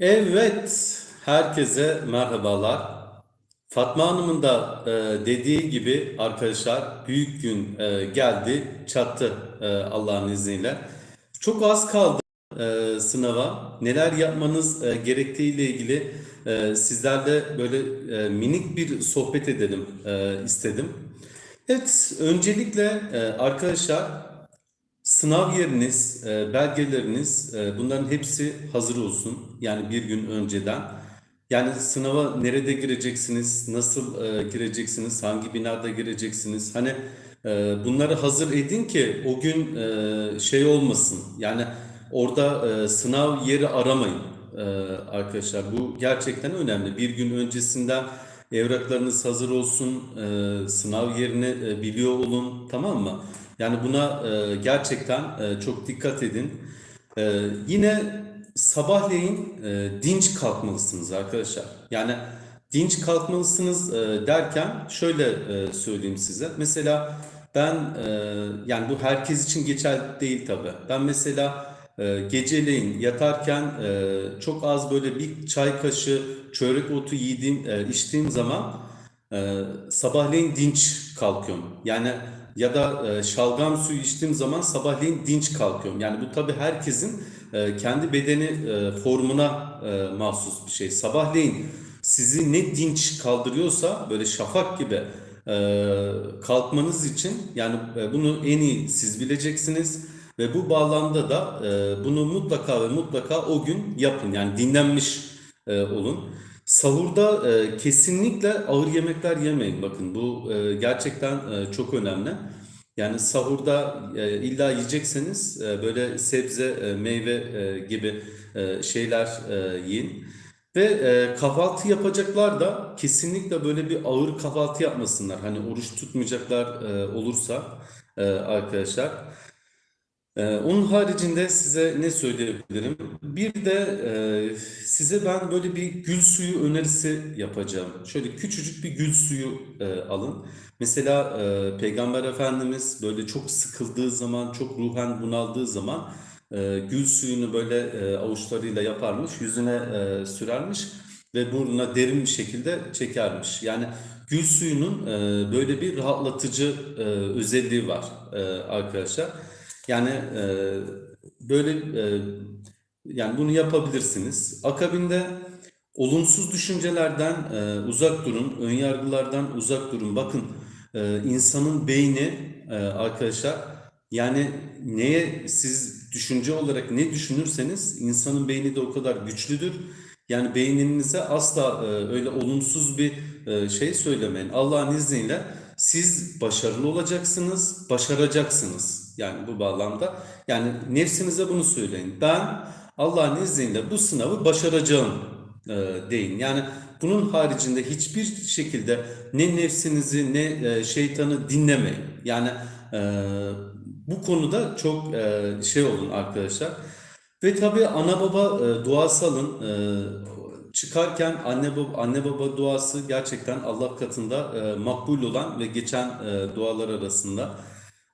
Evet, herkese merhabalar. Fatma Hanım'ın da e, dediği gibi arkadaşlar büyük gün e, geldi, çattı e, Allah'ın izniyle. Çok az kaldı e, sınava. Neler yapmanız e, gerektiğiyle ilgili e, sizlerle böyle e, minik bir sohbet edelim e, istedim. Evet, öncelikle e, arkadaşlar Sınav yeriniz, e, belgeleriniz, e, bunların hepsi hazır olsun. Yani bir gün önceden. Yani sınava nerede gireceksiniz, nasıl e, gireceksiniz, hangi binada gireceksiniz? Hani bunları hazır edin ki o gün şey olmasın. Yani orada sınav yeri aramayın arkadaşlar. Bu gerçekten önemli. Bir gün öncesinden evraklarınız hazır olsun, sınav yerini biliyor olun, tamam mı? Yani buna e, gerçekten e, çok dikkat edin. E, yine sabahleyin e, dinç kalkmalısınız arkadaşlar. Yani dinç kalkmalısınız e, derken şöyle e, söyleyeyim size. Mesela ben e, yani bu herkes için geçerli değil tabii. Ben mesela e, geceleyin yatarken e, çok az böyle bir çay kaşığı çörek otu yediğim, e, içtiğim zaman ee, sabahleyin dinç kalkıyorum. Yani ya da e, şalgam suyu içtiğim zaman sabahleyin dinç kalkıyorum. Yani bu tabii herkesin e, kendi bedeni e, formuna e, mahsus bir şey. Sabahleyin sizi ne dinç kaldırıyorsa böyle şafak gibi e, kalkmanız için yani e, bunu en iyi siz bileceksiniz. Ve bu bağlamda da e, bunu mutlaka ve mutlaka o gün yapın. Yani dinlenmiş e, olun. Sahurda e, kesinlikle ağır yemekler yemeyin. Bakın bu e, gerçekten e, çok önemli. Yani sahurda e, illa yiyecekseniz e, böyle sebze, e, meyve e, gibi e, şeyler e, yiyin. Ve e, kahvaltı yapacaklar da kesinlikle böyle bir ağır kahvaltı yapmasınlar. Hani oruç tutmayacaklar e, olursa e, arkadaşlar. Ee, onun haricinde size ne söyleyebilirim? Bir de e, size ben böyle bir gül suyu önerisi yapacağım. Şöyle küçücük bir gül suyu e, alın. Mesela e, Peygamber Efendimiz böyle çok sıkıldığı zaman, çok ruhen bunaldığı zaman e, gül suyunu böyle e, avuçlarıyla yaparmış, yüzüne e, sürermiş ve burnuna derin bir şekilde çekermiş. Yani gül suyunun e, böyle bir rahatlatıcı e, özelliği var e, arkadaşlar. Yani e, böyle e, yani bunu yapabilirsiniz. Akabinde olumsuz düşüncelerden e, uzak durun, önyargılardan uzak durun. Bakın e, insanın beyni e, arkadaşlar yani neye siz düşünce olarak ne düşünürseniz insanın beyni de o kadar güçlüdür. Yani beyninize asla e, öyle olumsuz bir e, şey söylemeyin. Allah'ın izniyle siz başarılı olacaksınız, başaracaksınız. Yani bu bağlamda. Yani nefsinize bunu söyleyin. Ben Allah'ın izniyle bu sınavı başaracağım e, deyin. Yani bunun haricinde hiçbir şekilde ne nefsinizi ne e, şeytanı dinlemeyin. Yani e, bu konuda çok e, şey olun arkadaşlar. Ve tabii ana baba e, duası alın. E, çıkarken anne baba, anne baba duası gerçekten Allah katında e, makbul olan ve geçen e, dualar arasında.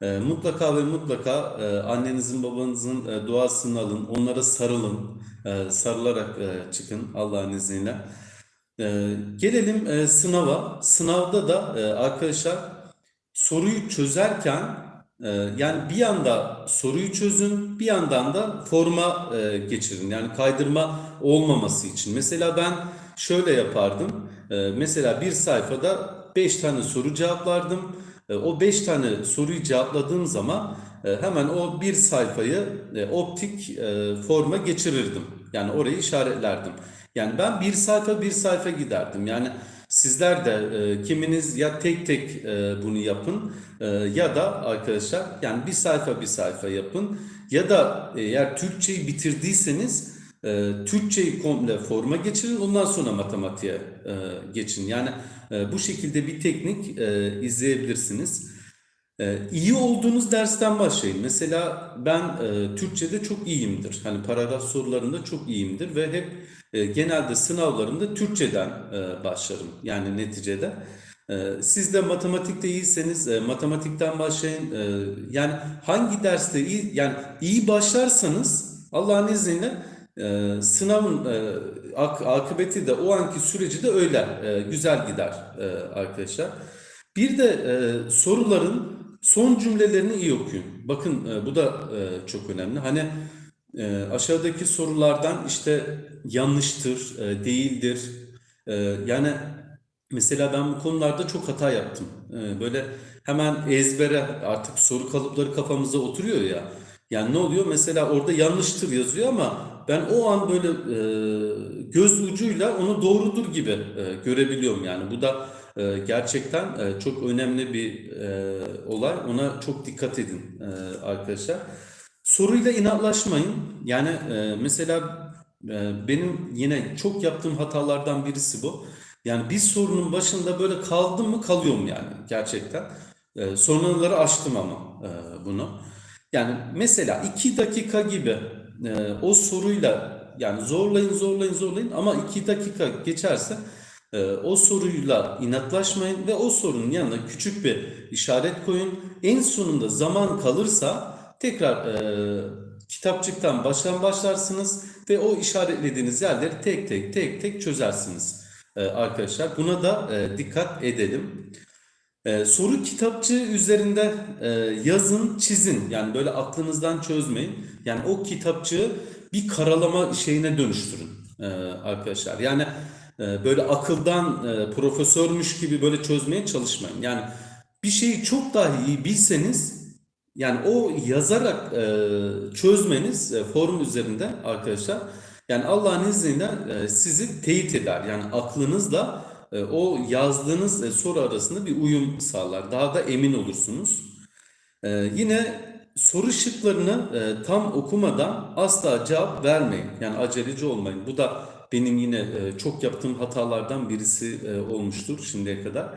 E, mutlaka ve mutlaka e, annenizin babanızın e, duasını alın. Onlara sarılın. E, sarılarak e, çıkın Allah'ın izniyle. E, gelelim e, sınava. Sınavda da e, arkadaşlar soruyu çözerken ee, yani bir yanda soruyu çözün, bir yandan da forma e, geçirin. Yani kaydırma olmaması için. Mesela ben şöyle yapardım. Ee, mesela bir sayfada 5 tane soru cevaplardım. Ee, o 5 tane soruyu cevapladığım zaman e, hemen o bir sayfayı e, optik forma geçirirdim. Yani orayı işaretlerdim. Yani ben bir sayfa bir sayfa giderdim. Yani Sizler de e, kiminiz ya tek tek e, bunu yapın e, ya da arkadaşlar yani bir sayfa bir sayfa yapın ya da eğer Türkçeyi bitirdiyseniz e, Türkçeyi komple forma geçirin ondan sonra matematiğe e, geçin. Yani e, bu şekilde bir teknik e, izleyebilirsiniz. Ee, iyi olduğunuz dersten başlayın. Mesela ben e, Türkçe'de çok iyiyimdir. Hani paragraf sorularında çok iyiyimdir ve hep e, genelde sınavlarımda Türkçeden e, başlarım. Yani neticede. E, siz de matematikte iyiyseniz e, matematikten başlayın. E, yani hangi derste iyi yani iyi başlarsanız Allah'ın izniyle e, sınavın e, ak- akıbeti de o anki süreci de öyle e, güzel gider e, arkadaşlar. Bir de e, soruların son cümlelerini iyi okuyun. Bakın bu da çok önemli. Hani aşağıdaki sorulardan işte yanlıştır, değildir. Yani mesela ben bu konularda çok hata yaptım. Böyle hemen ezbere artık soru kalıpları kafamıza oturuyor ya. Yani ne oluyor? Mesela orada yanlıştır yazıyor ama ben o an böyle e, göz ucuyla onu doğrudur gibi e, görebiliyorum yani. Bu da e, gerçekten e, çok önemli bir e, olay. Ona çok dikkat edin e, arkadaşlar. Soruyla inatlaşmayın. Yani e, mesela e, benim yine çok yaptığım hatalardan birisi bu. Yani bir sorunun başında böyle kaldım mı kalıyorum yani gerçekten. E, sorunları aştım ama e, bunu. Yani mesela iki dakika gibi e, o soruyla yani zorlayın zorlayın zorlayın ama iki dakika geçerse e, o soruyla inatlaşmayın ve o sorunun yanına küçük bir işaret koyun. En sonunda zaman kalırsa tekrar e, kitapçıktan baştan başlarsınız ve o işaretlediğiniz yerleri tek tek tek tek çözersiniz e, arkadaşlar. Buna da e, dikkat edelim. Ee, soru kitapçığı üzerinde e, yazın, çizin. Yani böyle aklınızdan çözmeyin. Yani o kitapçığı bir karalama şeyine dönüştürün e, arkadaşlar. Yani e, böyle akıldan e, profesörmüş gibi böyle çözmeye çalışmayın. Yani bir şeyi çok daha iyi bilseniz yani o yazarak e, çözmeniz e, forum üzerinde arkadaşlar yani Allah'ın izniyle e, sizi teyit eder. Yani aklınızla o yazdığınız e, soru arasında bir uyum sağlar. Daha da emin olursunuz. E, yine soru şıklarını e, tam okumadan asla cevap vermeyin. Yani aceleci olmayın. Bu da benim yine e, çok yaptığım hatalardan birisi e, olmuştur şimdiye kadar.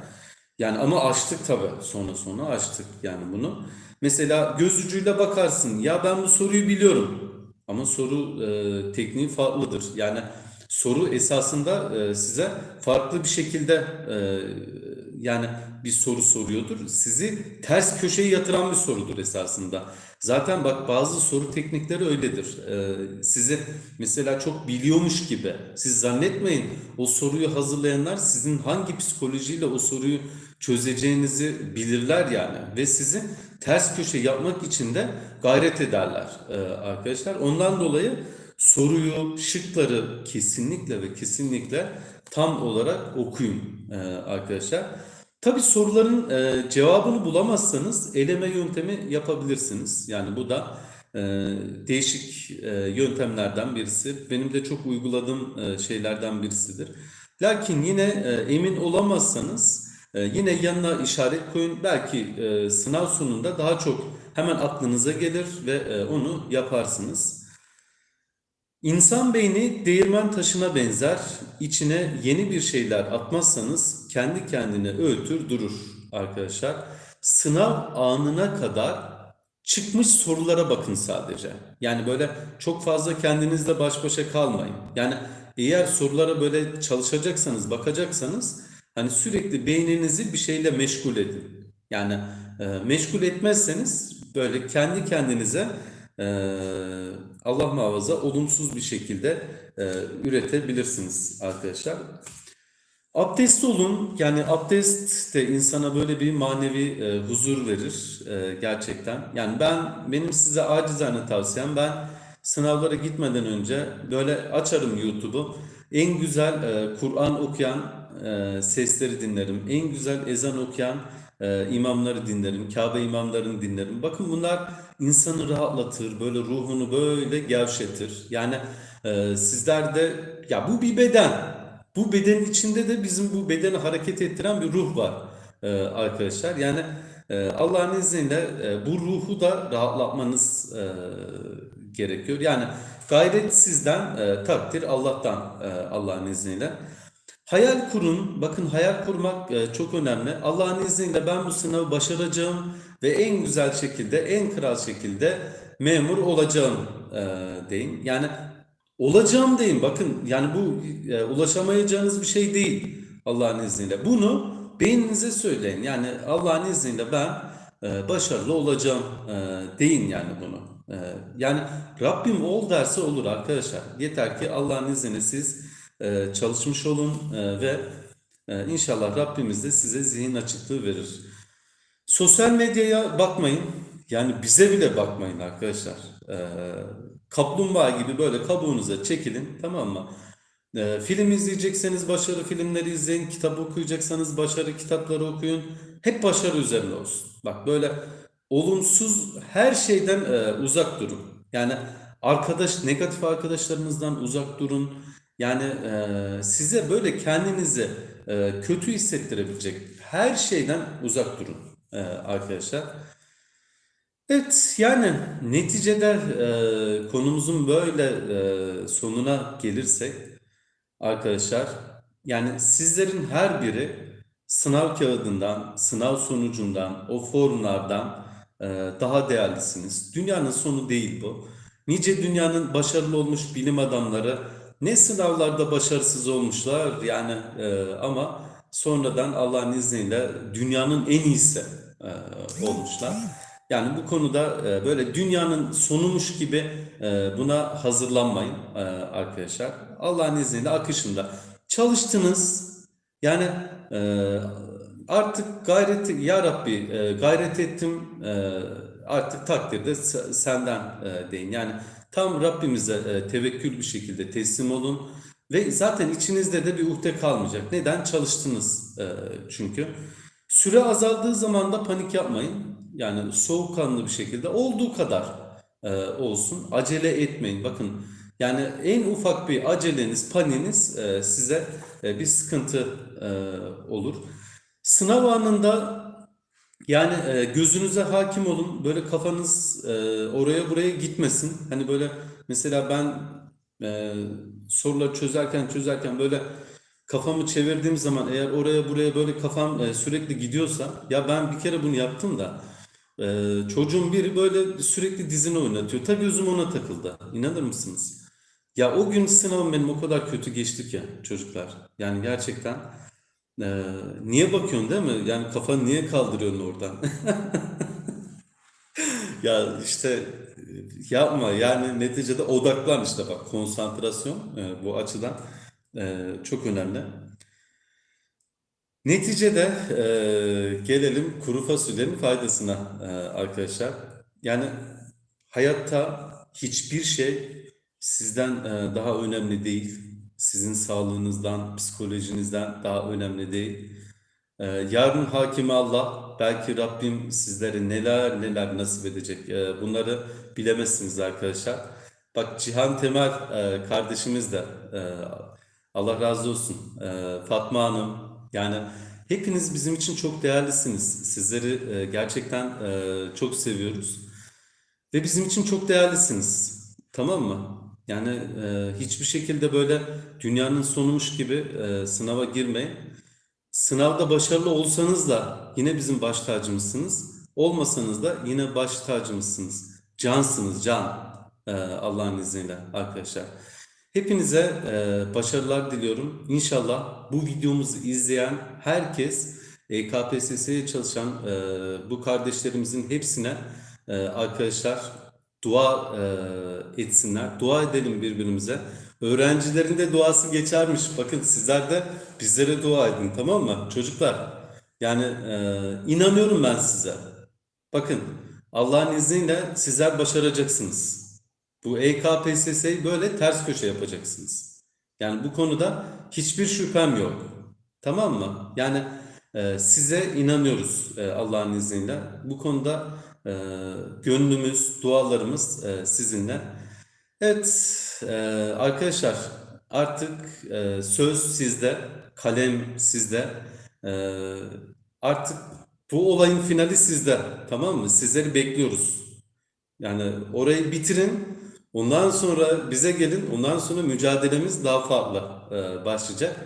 Yani ama açtık tabii sonra sonra açtık yani bunu. Mesela göz ucuyla bakarsın ya ben bu soruyu biliyorum ama soru e, tekniği farklıdır. Yani soru esasında e, size farklı bir şekilde e, yani bir soru soruyordur. Sizi ters köşeye yatıran bir sorudur esasında. Zaten bak bazı soru teknikleri öyledir. E, sizi mesela çok biliyormuş gibi. Siz zannetmeyin o soruyu hazırlayanlar sizin hangi psikolojiyle o soruyu çözeceğinizi bilirler yani. Ve sizi ters köşe yapmak için de gayret ederler e, arkadaşlar. Ondan dolayı soruyu, şıkları kesinlikle ve kesinlikle tam olarak okuyun e, arkadaşlar. Tabii soruların e, cevabını bulamazsanız eleme yöntemi yapabilirsiniz. Yani bu da e, değişik e, yöntemlerden birisi. Benim de çok uyguladığım e, şeylerden birisidir. Lakin yine e, emin olamazsanız e, yine yanına işaret koyun. Belki e, sınav sonunda daha çok hemen aklınıza gelir ve e, onu yaparsınız. İnsan beyni değirmen taşına benzer. İçine yeni bir şeyler atmazsanız kendi kendine öğütür durur arkadaşlar. Sınav anına kadar çıkmış sorulara bakın sadece. Yani böyle çok fazla kendinizle baş başa kalmayın. Yani eğer sorulara böyle çalışacaksanız, bakacaksanız hani sürekli beyninizi bir şeyle meşgul edin. Yani e, meşgul etmezseniz böyle kendi kendinize e, Allah muhafaza olumsuz bir şekilde e, üretebilirsiniz arkadaşlar. Abdestli olun. Yani abdest de insana böyle bir manevi e, huzur verir e, gerçekten. Yani ben benim size acizane tavsiyem ben sınavlara gitmeden önce böyle açarım YouTube'u. En güzel e, Kur'an okuyan e, sesleri dinlerim. En güzel ezan okuyan e, imamları dinlerim. Kabe imamlarını dinlerim. Bakın bunlar insanı rahatlatır. Böyle ruhunu böyle gevşetir. Yani e, sizler de ya bu bir beden. Bu bedenin içinde de bizim bu bedeni hareket ettiren bir ruh var e, arkadaşlar. Yani e, Allah'ın izniyle e, bu ruhu da rahatlatmanız e, gerekiyor. Yani gayret sizden, e, takdir Allah'tan e, Allah'ın izniyle. Hayal kurun. Bakın hayal kurmak e, çok önemli. Allah'ın izniyle ben bu sınavı başaracağım ve en güzel şekilde, en kral şekilde memur olacağım e, deyin. Yani olacağım deyin. Bakın yani bu e, ulaşamayacağınız bir şey değil Allah'ın izniyle. Bunu beyninize söyleyin. Yani Allah'ın izniyle ben başarılı olacağım deyin yani bunu. Yani Rabbim ol derse olur arkadaşlar. Yeter ki Allah'ın izniyle siz e, çalışmış olun e, ve e, inşallah Rabbimiz de size zihin açıklığı verir. Sosyal medyaya bakmayın. Yani bize bile bakmayın arkadaşlar. Ee, kaplumbağa gibi böyle kabuğunuza çekilin tamam mı? Ee, film izleyecekseniz başarı filmleri izleyin. Kitap okuyacaksanız başarı kitapları okuyun. Hep başarı üzerine olsun. Bak böyle olumsuz her şeyden e, uzak durun. Yani arkadaş negatif arkadaşlarınızdan uzak durun. Yani e, size böyle kendinizi e, kötü hissettirebilecek her şeyden uzak durun e, arkadaşlar. Evet yani neticede e, konumuzun böyle e, sonuna gelirsek arkadaşlar yani sizlerin her biri sınav kağıdından, sınav sonucundan, o formlardan e, daha değerlisiniz. Dünyanın sonu değil bu. Nice dünyanın başarılı olmuş bilim adamları ne sınavlarda başarısız olmuşlar yani e, ama sonradan Allah'ın izniyle dünyanın en iyisi e, olmuşlar. Yani bu konuda e, böyle dünyanın sonumuş gibi e, buna hazırlanmayın e, arkadaşlar. Allah'ın izniyle akışında çalıştınız. Yani e, artık gayreti ya Rabbi e, gayret ettim e, artık takdirde se- senden e, deyin. Yani tam Rabbimize e, tevekkül bir şekilde teslim olun. Ve zaten içinizde de bir uhde kalmayacak. Neden? Çalıştınız e, çünkü. Süre azaldığı zaman da panik yapmayın. Yani soğukkanlı bir şekilde olduğu kadar e, olsun. Acele etmeyin. Bakın yani en ufak bir aceleniz, paniğiniz e, size bir sıkıntı olur. Sınav anında yani e, gözünüze hakim olun. Böyle kafanız e, oraya buraya gitmesin. Hani böyle mesela ben e, soruları çözerken çözerken böyle kafamı çevirdiğim zaman eğer oraya buraya böyle kafam e, sürekli gidiyorsa ya ben bir kere bunu yaptım da e, çocuğun biri böyle sürekli dizini oynatıyor. Ta gözüm ona takıldı. İnanır mısınız? Ya o gün sınavım benim o kadar kötü geçti ki çocuklar. Yani gerçekten e, niye bakıyorsun değil mi? Yani kafanı niye kaldırıyorsun oradan? Ya işte e, yapma yani neticede odaklan işte bak konsantrasyon e, bu açıdan e, çok önemli. Neticede e, gelelim kuru fasulyenin faydasına e, arkadaşlar. Yani hayatta hiçbir şey sizden e, daha önemli değil. Sizin sağlığınızdan, psikolojinizden daha önemli değil. Ee, yarın hakimi Allah, belki Rabbim sizlere neler neler nasip edecek. Ee, bunları bilemezsiniz arkadaşlar. Bak Cihan Temel e, kardeşimiz de e, Allah razı olsun. E, Fatma Hanım yani hepiniz bizim için çok değerlisiniz. Sizleri e, gerçekten e, çok seviyoruz. Ve bizim için çok değerlisiniz. Tamam mı? Yani e, hiçbir şekilde böyle dünyanın sonumuş gibi e, sınava girmeyin. Sınavda başarılı olsanız da yine bizim baş tacımızsınız. Olmasanız da yine baş tacımızsınız. Cansınız, can. Ee, Allah'ın izniyle arkadaşlar. Hepinize e, başarılar diliyorum. İnşallah bu videomuzu izleyen herkes e, KPSS'ye çalışan e, bu kardeşlerimizin hepsine e, arkadaşlar dua e, etsinler. Dua edelim birbirimize. Öğrencilerin de duası geçermiş. Bakın sizler de bizlere dua edin tamam mı? Çocuklar yani e, inanıyorum ben size. Bakın Allah'ın izniyle sizler başaracaksınız. Bu EKPSS'yi böyle ters köşe yapacaksınız. Yani bu konuda hiçbir şüphem yok. Tamam mı? Yani e, size inanıyoruz e, Allah'ın izniyle. Bu konuda e, gönlümüz, dualarımız e, sizinle. Evet e, arkadaşlar artık e, söz sizde, kalem sizde. E, artık bu olayın finali sizde. Tamam mı? Sizleri bekliyoruz. Yani orayı bitirin. Ondan sonra bize gelin. Ondan sonra mücadelemiz daha farklı e, başlayacak.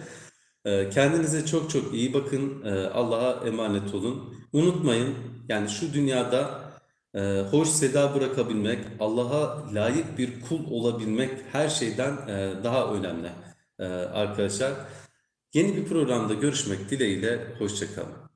E, kendinize çok çok iyi bakın. E, Allah'a emanet olun. Unutmayın yani şu dünyada e, hoş seda bırakabilmek, Allah'a layık bir kul olabilmek her şeyden e, daha önemli e, arkadaşlar. Yeni bir programda görüşmek dileğiyle. Hoşça kalın.